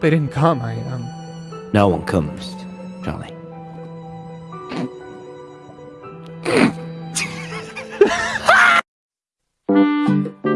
They didn't come, I, um... No one comes, Charlie.